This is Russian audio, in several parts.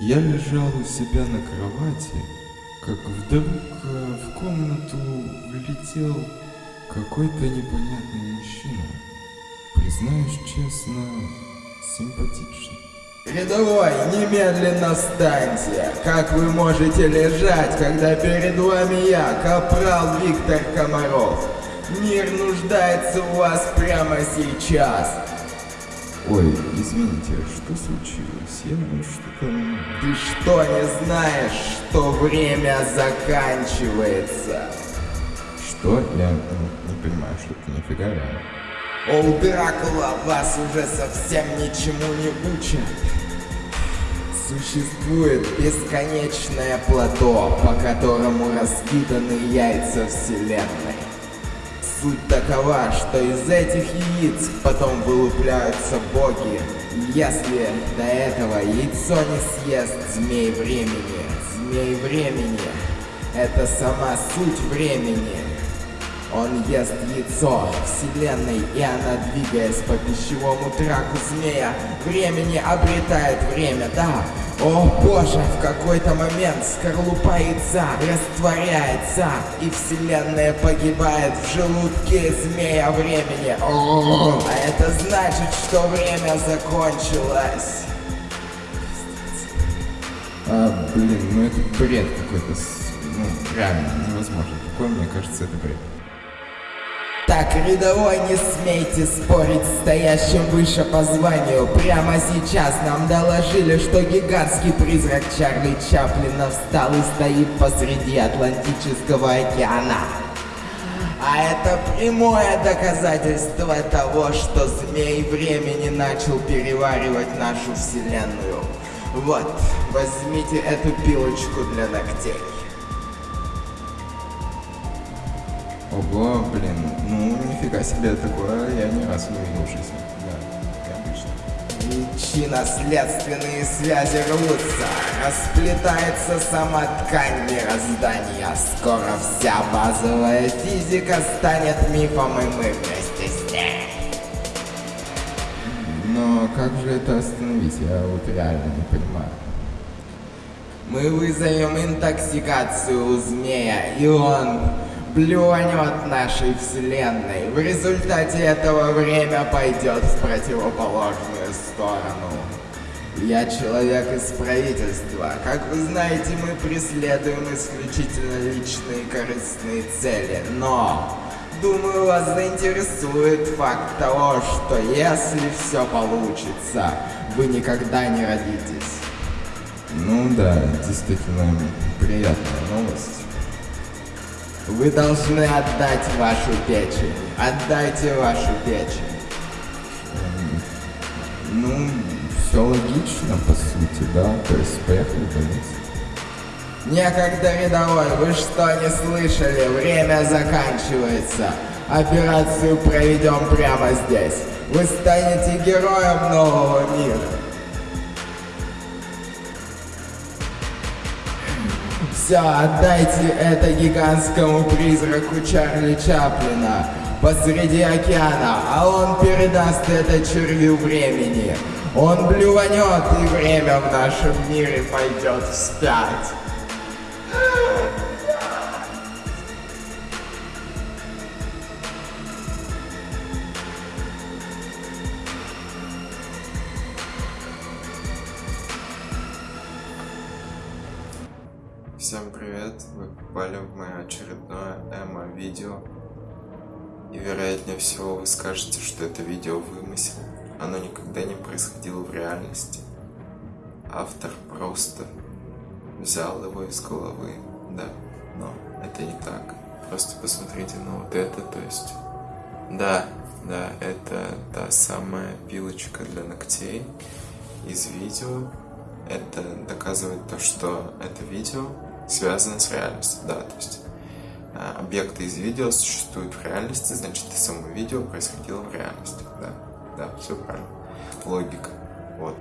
Я лежал у себя на кровати, как вдруг э, в комнату влетел какой-то непонятный мужчина. Признаюсь честно, симпатичный. Рядовой, немедленно встаньте! Как вы можете лежать, когда перед вами я, капрал Виктор Комаров? Мир нуждается в вас прямо сейчас. Ой, извините, что случилось? Я что-то... Ты что, не знаешь, что время заканчивается? Что? Я ну, не понимаю, что ты нифига я... О, Дракула, вас уже совсем ничему не учат. Существует бесконечное плато, по которому раскиданы яйца Вселенной. Суть такова, что из этих яиц потом вылупляются боги, если до этого яйцо не съест змей времени. Змей времени — это сама суть времени. Он ест яйцо Вселенной, и она, двигаясь по пищевому траку змея, времени обретает время, да. О боже, в какой-то момент скорлупа яйца растворяется, и Вселенная погибает в желудке змея времени. О, а это значит, что время закончилось. А, блин, ну это бред какой-то, ну, реально невозможно. Такое, мне кажется, это бред. Так, рядовой, не смейте спорить с стоящим выше по званию. Прямо сейчас нам доложили, что гигантский призрак Чарли Чаплина встал и стоит посреди Атлантического океана. А это прямое доказательство того, что змей времени начал переваривать нашу вселенную. Вот, возьмите эту пилочку для ногтей. Ого, блин, ну нифига себе такое, я не видел в жизни. Да, необычно. Причинно-следственные связи рвутся, расплетается сама ткань мироздания. Скоро вся базовая физика станет мифом, и мы вместе с ней. Но как же это остановить? Я вот реально не понимаю. Мы вызовем интоксикацию у змея, и он блюнет нашей вселенной. В результате этого время пойдет в противоположную сторону. Я человек из правительства. Как вы знаете, мы преследуем исключительно личные корыстные цели. Но, думаю, вас заинтересует факт того, что если все получится, вы никогда не родитесь. Ну да, действительно приятная новость. Вы должны отдать вашу печень. Отдайте вашу печень. Ну, все логично, по сути, да. То есть, поехали в больницу. Некогда рядовой, вы что, не слышали? Время заканчивается. Операцию проведем прямо здесь. Вы станете героем нового мира. Все, отдайте это гигантскому призраку Чарли Чаплина посреди океана, а он передаст это червю времени. Он блюванет, и время в нашем мире пойдет вспять. Всем привет! Вы попали в мое очередное эмо-видео. И вероятнее всего вы скажете, что это видео вымысел. Оно никогда не происходило в реальности. Автор просто взял его из головы, да, но это не так. Просто посмотрите на вот это, то есть... Да, да, это та самая пилочка для ногтей из видео. Это доказывает то, что это видео связано с реальностью, да, то есть э, объекты из видео существуют в реальности, значит и само видео происходило в реальности, да, да, все правильно, логика, вот.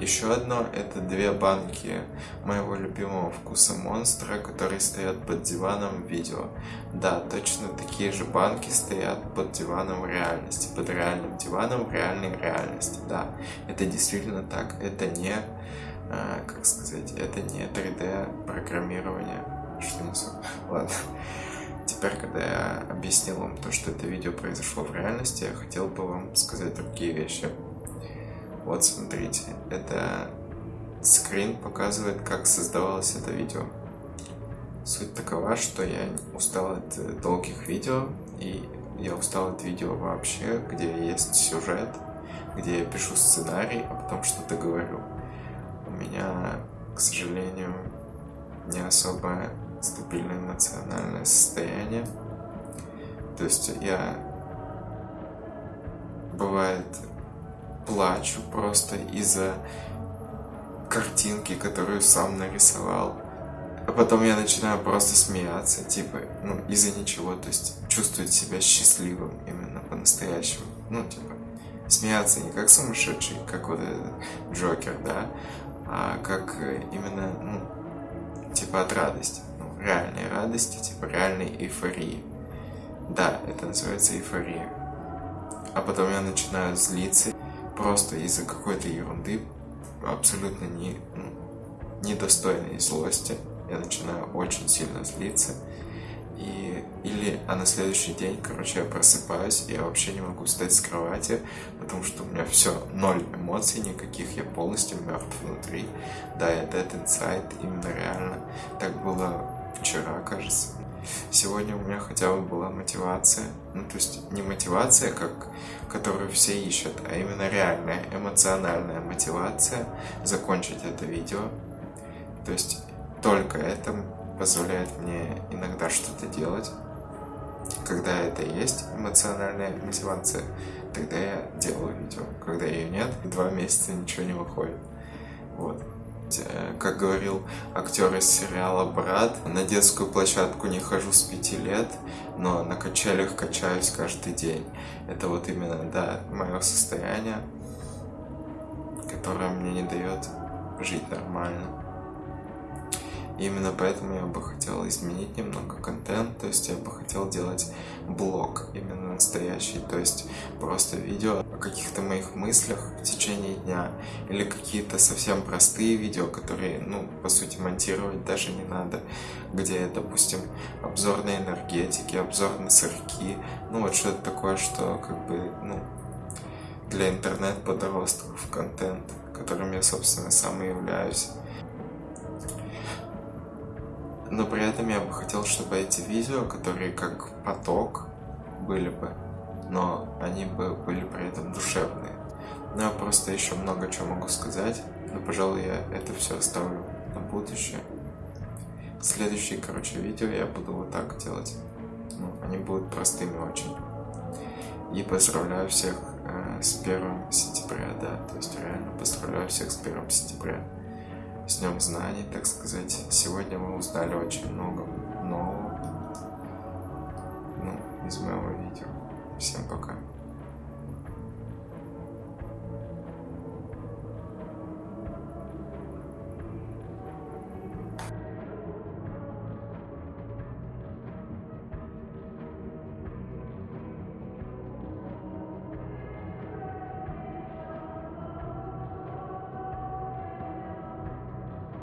Еще одно, это две банки моего любимого вкуса монстра, которые стоят под диваном видео. Да, точно такие же банки стоят под диваном в реальности, под реальным диваном в реальной реальности, да. Это действительно так, это не а, как сказать, это не 3D программирование. Что несу? Ладно. Теперь, когда я объяснил вам то, что это видео произошло в реальности, я хотел бы вам сказать другие вещи. Вот смотрите, это скрин показывает, как создавалось это видео. Суть такова, что я устал от долгих видео, и я устал от видео вообще, где есть сюжет, где я пишу сценарий, а потом что-то говорю. Меня, к сожалению, не особо стабильное эмоциональное состояние. То есть я бывает плачу просто из-за картинки, которую сам нарисовал. А потом я начинаю просто смеяться, типа, ну, из-за ничего, то есть чувствовать себя счастливым именно по-настоящему. Ну, типа, смеяться не как сумасшедший, как вот этот Джокер, да, а как именно, ну, типа от радости, ну, реальной радости, типа реальной эйфории. Да, это называется эйфория. А потом я начинаю злиться просто из-за какой-то ерунды, абсолютно не, ну, недостойной злости. Я начинаю очень сильно злиться. И, или, а на следующий день, короче, я просыпаюсь, и я вообще не могу встать с кровати, потому что у меня все, ноль эмоций никаких, я полностью мертв внутри. Да, я dead inside, именно реально. Так было вчера, кажется. Сегодня у меня хотя бы была мотивация. Ну, то есть не мотивация, как, которую все ищут, а именно реальная эмоциональная мотивация закончить это видео. То есть только это позволяет мне иногда что-то делать. Когда это есть эмоциональная мотивация, тогда я делаю видео. Когда ее нет, два месяца ничего не выходит. Вот. Э, как говорил актер из сериала «Брат», на детскую площадку не хожу с пяти лет, но на качелях качаюсь каждый день. Это вот именно, да, мое состояние, которое мне не дает жить нормально. Именно поэтому я бы хотел изменить немного контент, то есть я бы хотел делать блог именно настоящий, то есть просто видео о каких-то моих мыслях в течение дня, или какие-то совсем простые видео, которые, ну, по сути, монтировать даже не надо, где, допустим, обзор на энергетики, обзор на сырки, ну, вот что-то такое, что, как бы, ну, для интернет-подростков контент, которым я, собственно, сам и являюсь. Но при этом я бы хотел, чтобы эти видео, которые как поток были бы, но они бы были при этом душевные. Ну, я просто еще много чего могу сказать, но, пожалуй, я это все оставлю на будущее. Следующие, короче, видео я буду вот так делать. Ну, они будут простыми очень. И поздравляю всех э, с 1 сентября, да, то есть реально поздравляю всех с 1 сентября с Днем Знаний, так сказать. Сегодня мы узнали очень много нового ну, из моего видео. Всем пока.